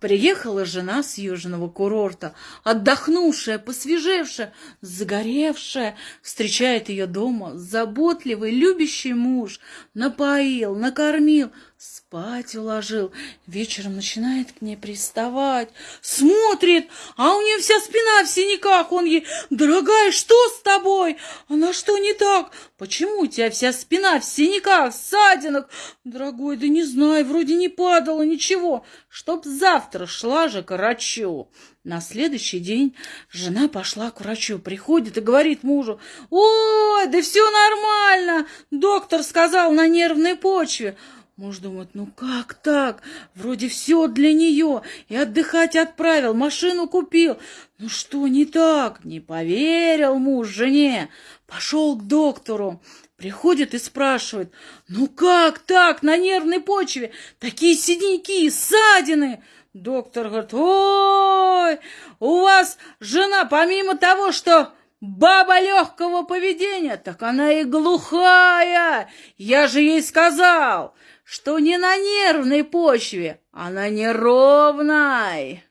Приехала жена с южного курорта, отдохнувшая, посвежевшая, загоревшая. Встречает ее дома заботливый, любящий муж. Напоил, накормил, спать уложил. Вечером начинает к ней приставать. Смотрит, а у нее вся спина в синяках. Он ей, дорогая, что с тобой? Она что не так? Почему у тебя вся спина в синяках, ссадинах? Дорогой, да не знаю, вроде не падало ничего. Чтоб завтра шла же к врачу. На следующий день жена пошла к врачу, приходит и говорит мужу, «Ой, да все нормально, доктор сказал на нервной почве». Муж думает, ну как так? Вроде все для нее. И отдыхать отправил, машину купил. Ну что не так? Не поверил муж жене. Пошел к доктору. Приходит и спрашивает, ну как так на нервной почве? Такие синяки, ссадины. Доктор говорит, ой, у вас жена помимо того, что баба легкого поведения, так она и глухая. Я же ей сказал, что не на нервной почве, а на неровной.